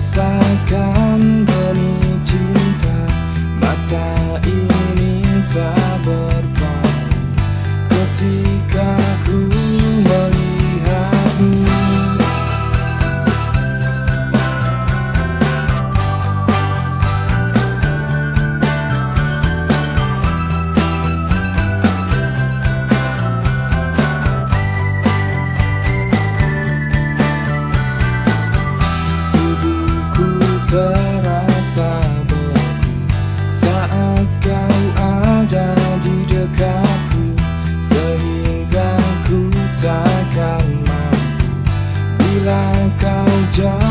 rasakan demi cinta Mata ini tak berpaling. Ketika dekatku Sehingga ku takkan mampu. Bila kau jauh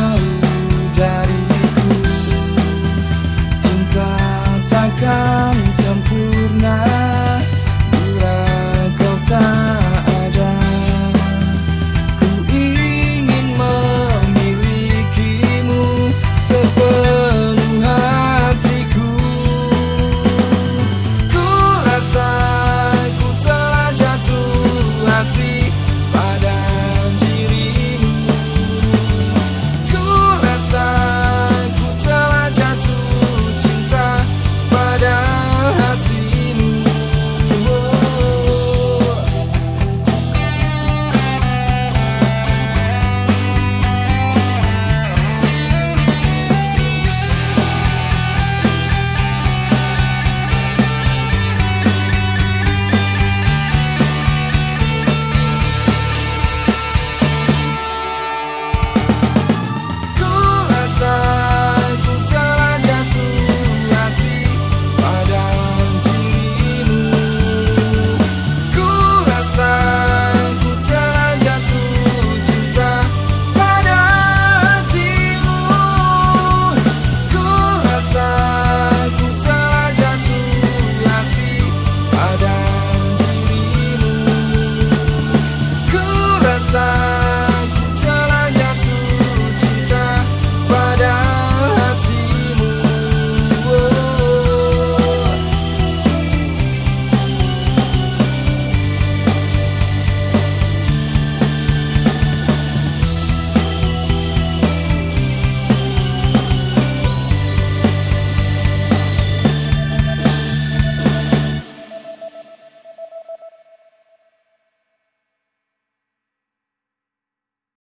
passar.